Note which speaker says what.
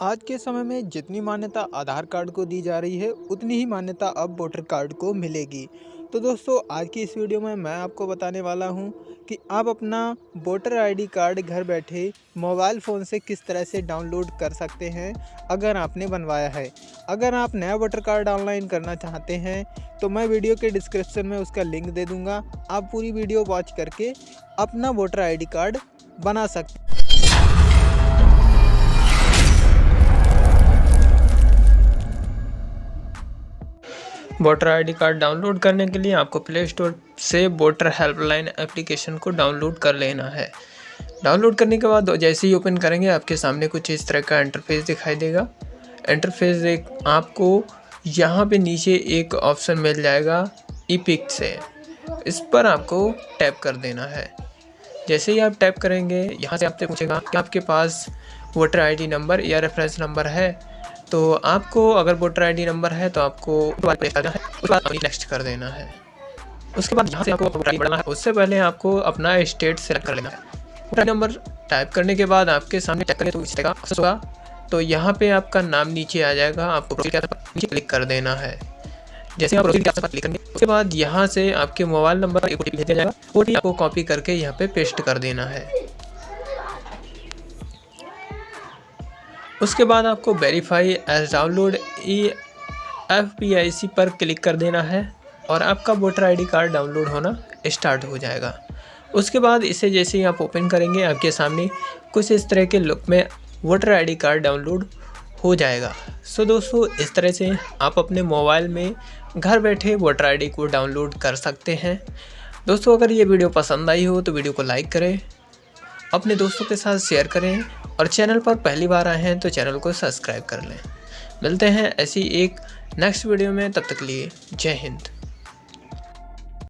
Speaker 1: आज के समय में जितनी मान्यता आधार कार्ड को दी जा रही है, उतनी ही मान्यता अब वोटर कार्ड को मिलेगी। तो दोस्तों, आज की इस वीडियो में मैं आपको बताने वाला हूँ कि आप अपना वोटर आईडी कार्ड घर बैठे मोबाइल फ़ोन से किस तरह से डाउनलोड कर सकते हैं, अगर आपने बनवाया है। अगर आप नया वोटर कार्ड ऑनलाइन करना चाहते हैं तो मैं वीडियो के डिस्क्रिप्शन में उसका लिंक दे दूँगा। आप पूरी वीडियो वॉच करके अपना वोटर आईडी कार्ड बना सकते वोटर आईडी कार्ड डाउनलोड करने के लिए आपको प्ले स्टोर से वोटर हेल्पलाइन एप्लीकेशन को डाउनलोड कर लेना है। डाउनलोड करने के बाद जैसे ही ओपन करेंगे, आपके सामने कुछ इस तरह का इंटरफेस दिखाई देगा। इंटरफेस एक आपको यहाँ पे नीचे एक ऑप्शन मिल जाएगा ई से। इस पर आपको टैप कर देना है। जैसे ही आप टैप करेंगे, यहाँ से आपसे पूछेगा कि आपके पास वोटर आईडी नंबर या रेफरेंस नंबर है। तो आपको अगर वोटर आईडी नंबर है तो आपको उसके बाद नेक्स्ट कर देना है। उसके बाद यहाँ से आपको वोटर बढ़ना है, उससे पहले आपको अपना स्टेट सेलेक्ट कर लेना है। वोटर नंबर टाइप करने के बाद आपके सामने चेक करें तो इस तरह होगा। तो यहाँ पे आपका नाम नीचे आ जाएगा, आपको नीचे क्लिक कर देना है। जैसे आप क्लिक करेंगे, उसके बाद यहाँ से आपके मोबाइल नंबर एक भेजा जाएगा। ओ आपको कॉपी करके यहाँ पे पेस्ट कर देना है। उसके बाद आपको verify age download E F P I C पर क्लिक कर देना है और आपका वोटर आईडी कार्ड डाउनलोड होना स्टार्ट हो जाएगा। उसके बाद इसे जैसे ही आप ओपन करेंगे, आपके सामने कुछ इस तरह के लुक में वोटर आईडी कार्ड डाउनलोड हो जाएगा। सो दोस्तों, इस तरह से आप अपने मोबाइल में घर बैठे वोटर आईडी को डाउनलोड कर सकते हैं। दोस्तों, अगर ये वीडियो पसंद आई हो तो वीडियो को लाइक करें, अपने दोस्तों के साथ शेयर करें और चैनल पर पहली बार आए हैं तो चैनल को सब्सक्राइब कर लें। मिलते हैं ऐसी एक नेक्स्ट वीडियो में, तब तक लिए जय हिंद।